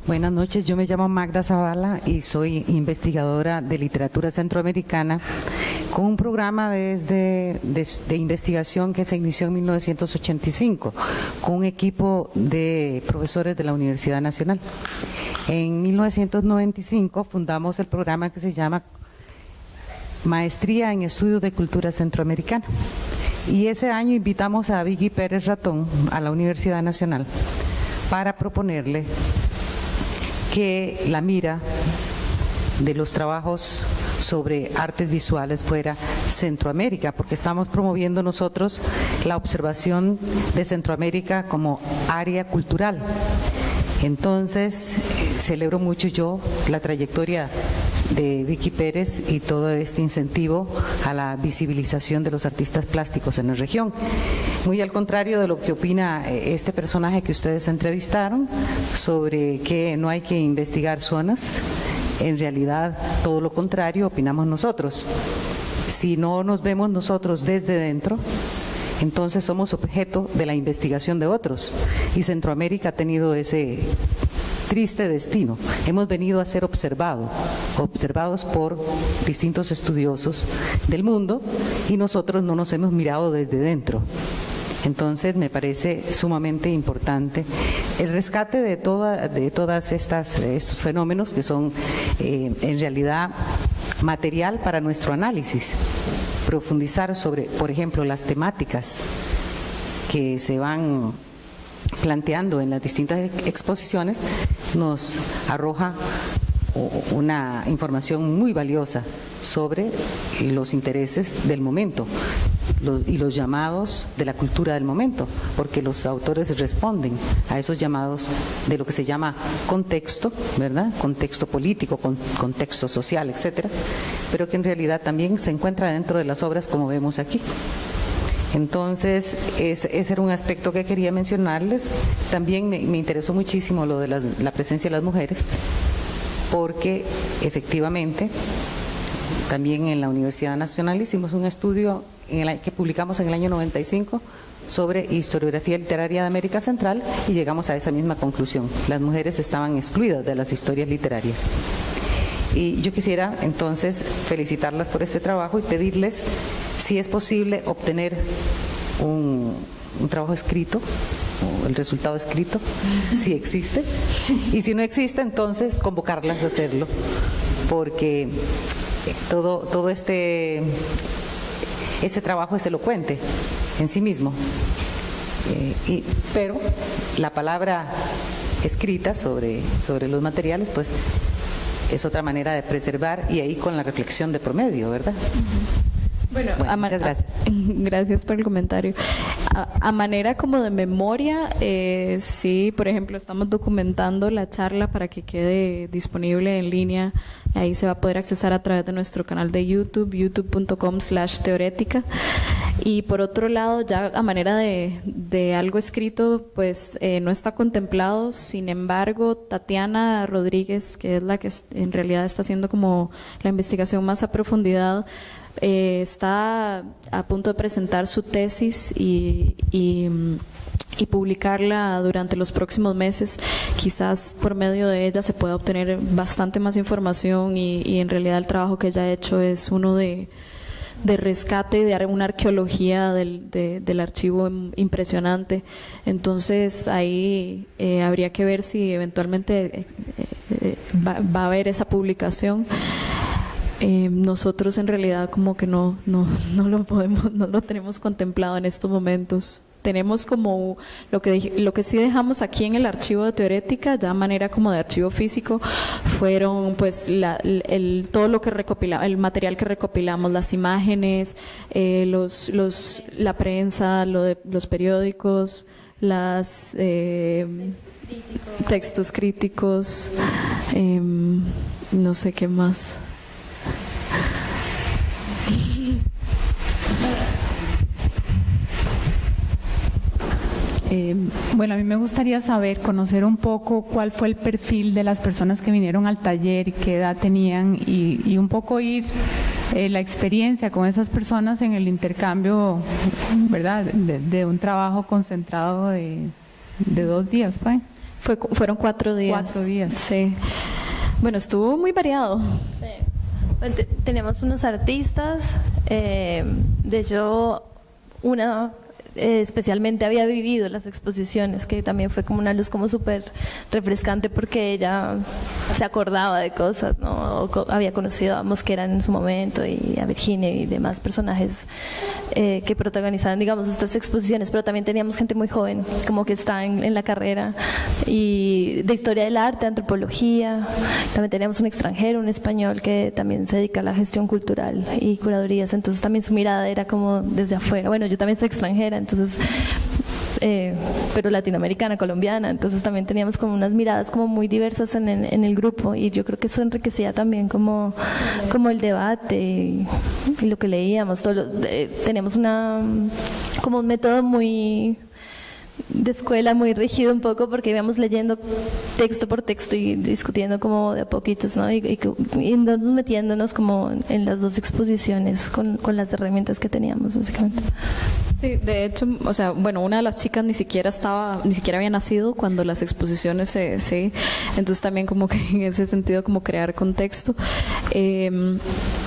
Buenas noches, yo me llamo Magda Zavala y soy investigadora de literatura centroamericana con un programa desde, de, investigación que se inició en 1985 con un equipo de profesores de la Universidad Nacional. En 1995 fundamos el programa que se llama Maestría en Estudios de Cultura Centroamericana. Y ese año invitamos a Vicky Pérez Ratón a la Universidad Nacional para proponerle que la mira de los trabajos sobre artes visuales fuera Centroamérica, porque estamos promoviendo nosotros la observación de Centroamérica como área cultural. Entonces, celebro mucho yo la trayectoria de Vicky Pérez y todo este incentivo a la visibilización de los artistas plásticos en la región. Muy al contrario de lo que opina eh, este personaje que ustedes entrevistaron sobre que no hay que investigar zonas, en realidad todo lo contrario opinamos nosotros. Si no nos vemos nosotros desde dentro, entonces somos objeto de la investigación de otros. Y Centroamérica ha tenido ese triste destino. Hemos venido a ser observados, observados por distintos estudiosos del mundo y nosotros no nos hemos mirado desde dentro. Entonces me parece sumamente importante el rescate de, toda, de todas estas estos fenómenos que son eh, en realidad material para nuestro análisis. Profundizar sobre, por ejemplo, las temáticas que se van planteando en las distintas exposiciones nos arroja una información muy valiosa sobre los intereses del momento y los llamados de la cultura del momento, porque los autores responden a esos llamados de lo que se llama contexto, ¿verdad? Contexto político, contexto social, etcétera, pero que en realidad también se encuentra dentro de las obras como vemos aquí. Entonces, ese era un aspecto que quería mencionarles. También me, interesó muchísimo lo de la, presencia de las mujeres, porque efectivamente también en la Universidad Nacional hicimos un estudio que publicamos en el año 95 sobre historiografía literaria de América Central y llegamos a esa misma conclusión. Las mujeres estaban excluidas de las historias literarias. Y yo quisiera entonces felicitarlas por este trabajo y pedirles si es posible obtener un, trabajo escrito, el resultado escrito, si existe, y si no existe, entonces convocarlas a hacerlo, porque todo, todo este, este trabajo es elocuente en sí mismo, eh, pero la palabra escrita sobre, sobre los materiales, pues es otra manera de preservar y ahí con la reflexión de promedio, ¿verdad? Bueno, muchas gracias. [LAUGHS] gracias por el comentario. A, manera como de memoria, eh, sí, por ejemplo, estamos documentando la charla para que quede disponible en línea. Ahí se va a poder accesar a través de nuestro canal de YouTube, youtube.com slash teorética. Y por otro lado, ya a manera de, algo escrito, pues eh, no está contemplado. Sin embargo, Tatiana Rodríguez, que es la que en realidad está haciendo como la investigación más a profundidad, eh, está a punto de presentar su tesis y, y, publicarla durante los próximos meses. Quizás por medio de ella se pueda obtener bastante más información y, en realidad el trabajo que ella ha hecho es uno de, de rescate, de una arqueología del, del archivo impresionante. Entonces ahí eh, habría que ver si eventualmente eh, va, va, a haber esa publicación. Eh, nosotros en realidad como que no, no, [LAUGHS] no lo podemos, no lo tenemos contemplado en estos momentos. Tenemos como lo que, lo que sí dejamos aquí en el archivo de teorética, ya manera como de archivo físico, fueron pues el, todo lo que recopilamos, el material que recopilamos, las imágenes, eh, los, los, la prensa, lo de, los periódicos, las eh, textos críticos, em, no sé qué más. Eh, bueno, a mí me gustaría saber, conocer un poco cuál fue el perfil de las personas que vinieron al taller, qué edad tenían y, un poco ir eh, la experiencia con esas personas en el intercambio, ¿verdad? De, un trabajo concentrado de, dos días, ¿fue? Fue, fueron cuatro días. Cuatro días. Sí. Bueno, estuvo muy variado. Sí. Tenemos unos artistas, eh, de hecho, una eh, especialmente había vivido las exposiciones, que también fue como una luz como súper refrescante porque ella se acordaba de cosas, ¿no? había conocido a Mosquera en su momento y a Virginia y demás personajes eh, que protagonizaban, digamos, estas exposiciones, pero también teníamos gente muy joven, como que está en, la carrera y de historia del arte, antropología, también teníamos un extranjero, un español que también se dedica a la gestión cultural y curadurías, entonces también su mirada era como desde afuera, bueno, yo también soy extranjera, entonces eh, pero latinoamericana, colombiana, entonces también teníamos como unas miradas como muy diversas en, el grupo y yo creo que eso enriquecía también como, como el debate y, lo que leíamos, todo eh, teníamos una como un método muy de escuela muy rígido un poco porque íbamos leyendo texto por texto y discutiendo como de a poquitos, ¿no? Y, y, metiéndonos como en las dos exposiciones con, con, las herramientas que teníamos, básicamente. Sí, de hecho, o sea, bueno, una de las chicas ni siquiera estaba, ni siquiera había nacido cuando las exposiciones se, se entonces también como que en ese sentido como crear contexto. Em,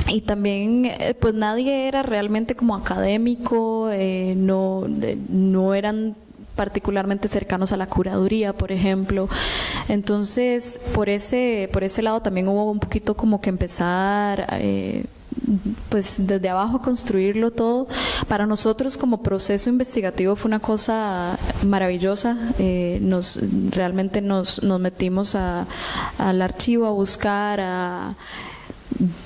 y también, eh, pues nadie era realmente como académico, eh, no, no eran particularmente cercanos a la curaduría, por ejemplo. Entonces, por ese, por ese lado también hubo un poquito como que empezar eh, pues desde abajo construirlo todo. Para nosotros como proceso investigativo fue una cosa maravillosa. Eh, nos realmente nos, nos metimos al archivo a buscar, a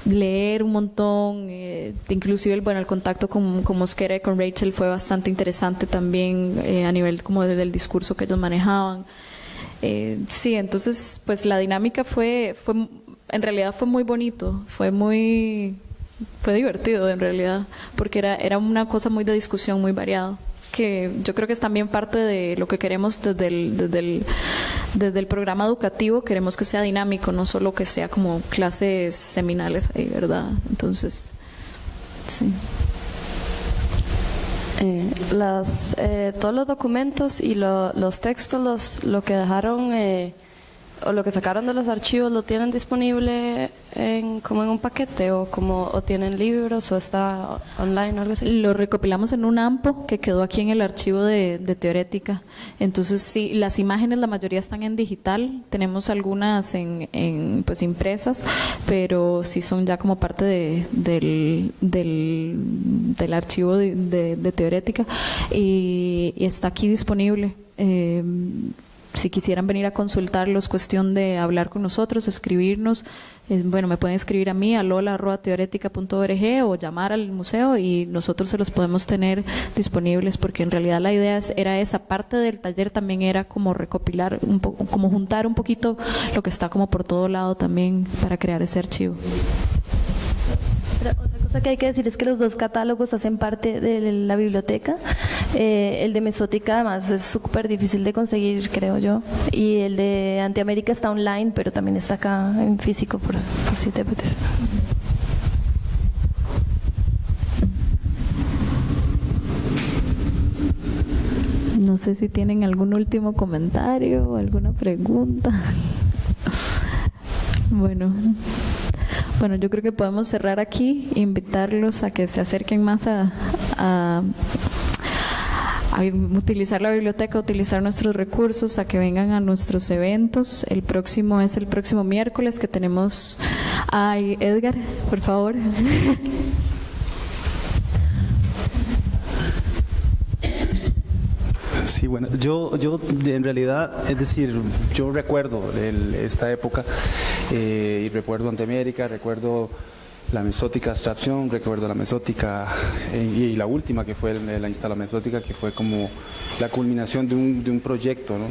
leer un montón, eh, inclusive el, bueno, el contacto con, con, Mosquera y con Rachel fue bastante interesante también eh, a nivel como del discurso que ellos manejaban. Eh, sí, entonces pues la dinámica fue, fue, en realidad fue muy bonito, fue muy, fue divertido en realidad, porque era, era una cosa muy de discusión, muy variada que yo creo que es también parte de lo que queremos desde el, desde el, desde el programa educativo, queremos que sea dinámico, no solo que sea como clases seminales ahí, ¿verdad? Entonces, sí. Eh, las, eh, todos los documentos y los textos, los, lo que dejaron eh, o lo que sacaron de los archivos lo tienen disponible en, como en un paquete o como o tienen libros o está online o algo así? Lo recopilamos en un AMPO que quedó aquí en el archivo de, Teorética. Entonces sí, las imágenes la mayoría están en digital, tenemos algunas en, pues impresas, pero sí son ya como parte de, del, del, archivo de, Teorética y, está aquí disponible. Eh, si quisieran venir a consultarlos, cuestión de hablar con nosotros, escribirnos, bueno, me pueden escribir a mí a lola.teoretica.org o llamar al museo y nosotros se los podemos tener disponibles porque en realidad la idea era esa parte del taller también era como recopilar, un como juntar un poquito lo que está como por todo lado también para crear ese archivo cosa que hay que decir es que los dos catálogos hacen parte de la biblioteca. Eh, el de Mesótica además es súper difícil de conseguir, creo yo. Y el de Antiamérica está online, pero también está acá en físico, por, si te apetece. No sé si tienen algún último comentario o alguna pregunta. [LAUGHS] Bueno, bueno, yo creo que podemos cerrar aquí, invitarlos a que se acerquen más a, a, utilizar la biblioteca, a utilizar nuestros recursos, a que vengan a nuestros eventos. El próximo es el próximo miércoles que tenemos... Ay, Edgar, por favor. [LAUGHS] Sí, bueno, yo, yo en realidad, es decir, yo recuerdo esta época eh, y recuerdo Anteamérica, recuerdo la mesótica abstracción, recuerdo la mesótica eh, y, la última que fue la instala mesótica, que fue como la culminación de un, de un proyecto, ¿no?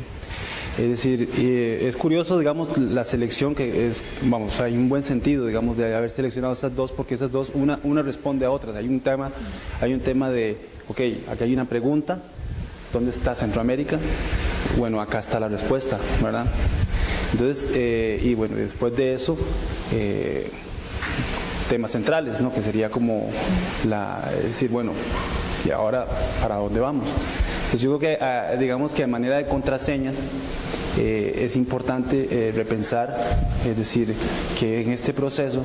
Es decir, eh, es curioso, digamos, la selección que es, vamos, hay un buen sentido, digamos, de haber seleccionado esas dos, porque esas dos, una, una responde a otras. Hay un tema, hay un tema de, ok, aquí hay una pregunta, ¿Dónde está Centroamérica? Bueno, acá está la respuesta, ¿verdad? Entonces, eh, y bueno, después de eso, eh, temas centrales, ¿no? Que sería como la, decir, bueno, ¿y ahora para dónde vamos? Entonces yo creo que, ah, digamos que a manera de contraseñas, eh, es importante repensar, es decir, que en este proceso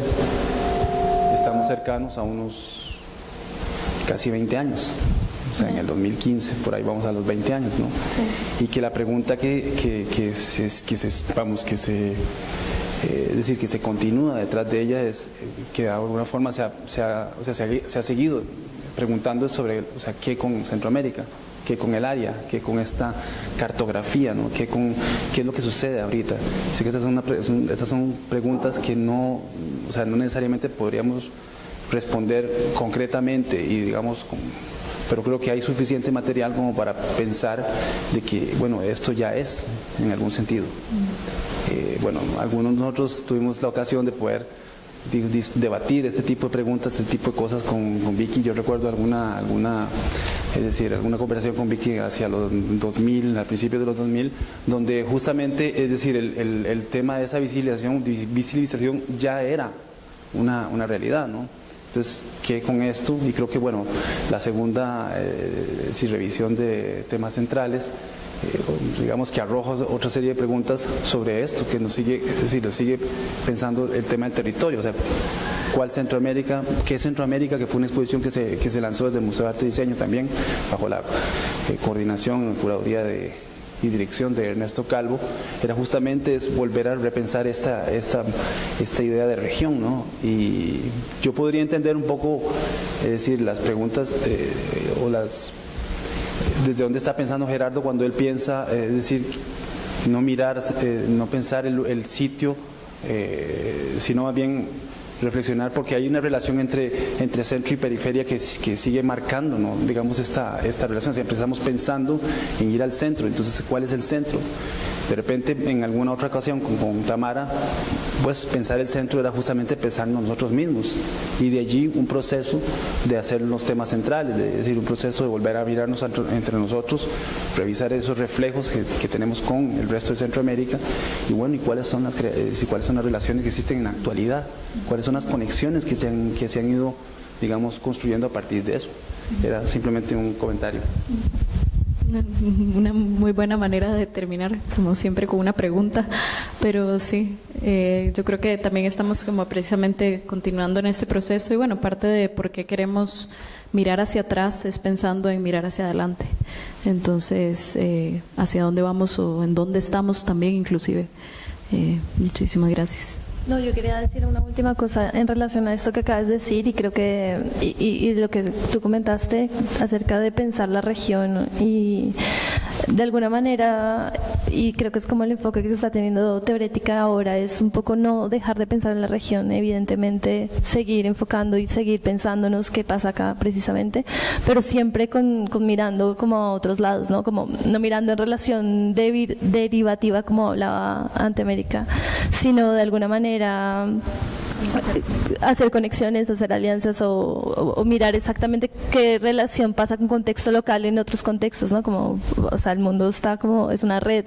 estamos cercanos a unos casi 20 años o sea, en el 2015, por ahí vamos a los 20 años, ¿no? Y que la pregunta que, que, que, se, que se, vamos, que se, eh, es decir, que se continúa detrás de ella es que de alguna forma se ha, se ha, o sea, se ha, seguido preguntando sobre, o sea, qué con Centroamérica, qué con el área, qué con esta cartografía, ¿no? qué, con, qué es lo que sucede ahorita. Así que estas son, una, estas son preguntas que no, o sea, no necesariamente podríamos responder concretamente y digamos con, pero creo que hay suficiente material como para pensar de que, bueno, esto ya es en algún sentido. Eh, bueno, algunos de nosotros tuvimos la ocasión de poder debatir este tipo de preguntas, este tipo de cosas con, Vicky. Yo recuerdo alguna, alguna, es decir, alguna conversación con Vicky hacia los 2000, al principio de los 2000, donde justamente, es decir, el, el, tema de esa visibilización, visibilización ya era una, una realidad, ¿no? Entonces, ¿qué con esto? Y creo que, bueno, la segunda, eh, si revisión de temas centrales, eh, digamos que arroja otra serie de preguntas sobre esto, que nos sigue, es decir, nos sigue pensando el tema del territorio, o sea, ¿cuál Centroamérica? ¿Qué Centroamérica? Que fue una exposición que se, que se lanzó desde el Museo de Arte y Diseño también, bajo la eh, coordinación, curaduría de y dirección de Ernesto Calvo, era justamente es volver a repensar esta, esta, esta idea de región. ¿no? Y yo podría entender un poco, es decir, las preguntas eh, o las... Desde dónde está pensando Gerardo cuando él piensa, eh, es decir, no mirar, eh, no pensar el, el sitio, sino más bien reflexionar porque hay una relación entre, entre centro y periferia que, que sigue marcando, ¿no? digamos, esta, esta relación. Si empezamos pensando en ir al centro, entonces, ¿cuál es el centro? De repente, en alguna otra ocasión con, con Tamara, pues pensar el centro era justamente pensar en nosotros mismos y de allí un proceso de hacer los temas centrales, es decir, un proceso de volver a mirarnos entre nosotros, revisar esos reflejos que, tenemos con el resto de Centroamérica y bueno, y cuáles son las eh, cuáles son las relaciones que existen en la actualidad, cuáles son las conexiones que se han, que se han ido, digamos, construyendo a partir de eso. Era simplemente un comentario. [LAUGHS] Una muy buena manera de terminar, como siempre, con una pregunta. Pero sí, eh, yo creo que también estamos como precisamente continuando en este proceso y bueno, parte de por qué queremos mirar hacia atrás es pensando en mirar hacia adelante. Entonces, eh, hacia dónde vamos o en dónde estamos también inclusive. Eh, muchísimas gracias. No, yo quería decir una última cosa en relación a esto que acabas de decir y creo que, y, lo que tú comentaste acerca de pensar la región y de alguna manera y creo que es como el enfoque que se está teniendo teorética ahora, es un poco no dejar de pensar en la región, evidentemente seguir enfocando y seguir pensándonos qué pasa acá precisamente, pero siempre con, mirando como a otros lados, ¿no? Como no mirando en relación derivativa como hablaba ante América, sino de alguna manera hacer conexiones, hacer alianzas o, mirar exactamente qué relación pasa con contexto local en otros contextos, ¿no? Como, o sea, el mundo está como, es una red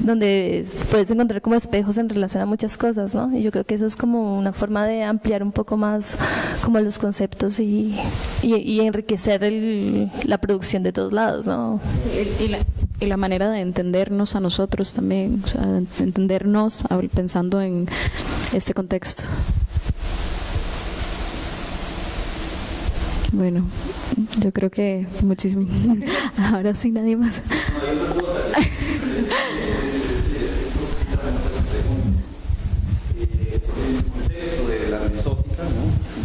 donde puedes encontrar como espejos en relación a muchas cosas, ¿no? Y yo creo que eso es como una forma de ampliar un poco más como los conceptos y, enriquecer la producción de todos lados, ¿no? Y, la, y la manera de entendernos a nosotros también, o sea, entendernos pensando en este contexto. Bueno, yo creo que muchísimo. [LAUGHS] Ahora sí, nadie más.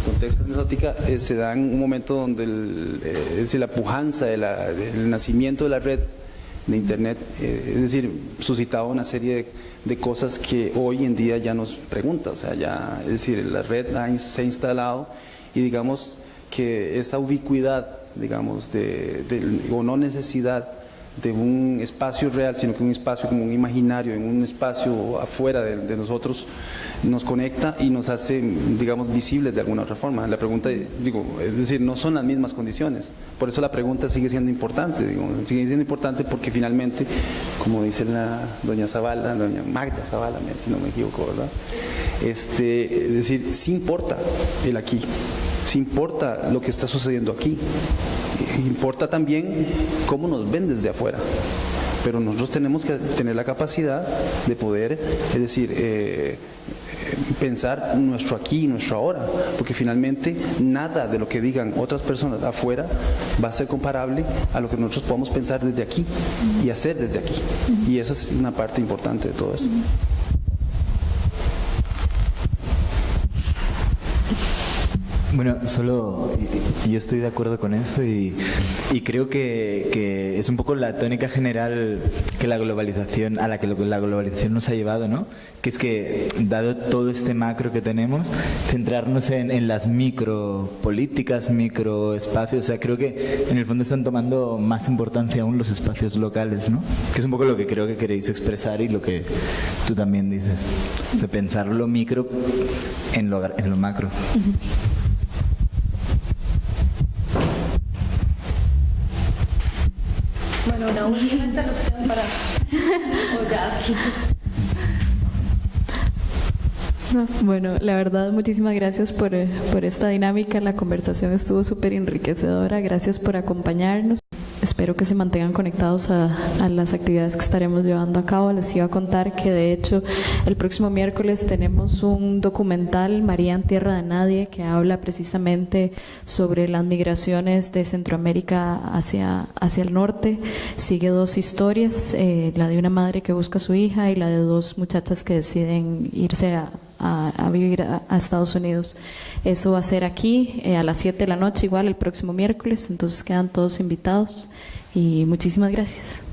contexto de la mesótica eh, se da en un momento donde el, eh, es decir, la pujanza del nacimiento de la red de Internet, eh, es decir, suscitaba una serie de, cosas que hoy en día ya nos pregunta, o sea, ya, es decir, la red se ha instalado y digamos que esa ubicuidad, digamos, de, o no necesidad de un espacio real, sino que un espacio como un imaginario, en un espacio afuera de, nosotros, nos conecta y nos hace, digamos, visibles de alguna otra forma. La pregunta, digo, es decir, no son las mismas condiciones. Por eso la pregunta sigue siendo importante, digo, sigue siendo importante porque finalmente, como dice la doña Zavala, doña Magda Zavala, si no me equivoco, ¿verdad? Este, es decir, sí importa el aquí, sí importa lo que está sucediendo aquí, importa también cómo nos ven desde afuera. Pero nosotros tenemos que tener la capacidad de poder, es decir, eh, pensar nuestro aquí y nuestro ahora, porque finalmente nada de lo que digan otras personas afuera va a ser comparable a lo que nosotros podamos pensar desde aquí y hacer desde aquí. Y esa es una parte importante de todo eso. Bueno, solo yo estoy de acuerdo con eso y, creo que, es un poco la tónica general que la globalización, a la que la globalización nos ha llevado, ¿no? Que es que, dado todo este macro que tenemos, centrarnos en, las micro políticas, micro espacios, o sea, creo que en el fondo están tomando más importancia aún los espacios locales, ¿no? Que es un poco lo que creo que queréis expresar y lo que tú también dices. O sea, pensar lo micro en lo, en lo macro. Bueno, una última interrupción para... Bueno, la verdad, muchísimas gracias por, por esta dinámica. La conversación estuvo súper enriquecedora. Gracias por acompañarnos espero que se mantengan conectados a, las actividades que estaremos llevando a cabo. Les iba a contar que de hecho el próximo miércoles tenemos un documental, María en Tierra de Nadie, que habla precisamente sobre las migraciones de Centroamérica hacia, hacia el norte. Sigue dos historias, eh, la de una madre que busca a su hija y la de dos muchachas que deciden irse a, vivir a, Estados Unidos. Eso va a ser aquí eh, a las 7 de la noche, igual el próximo miércoles, entonces quedan todos invitados y muchísimas gracias.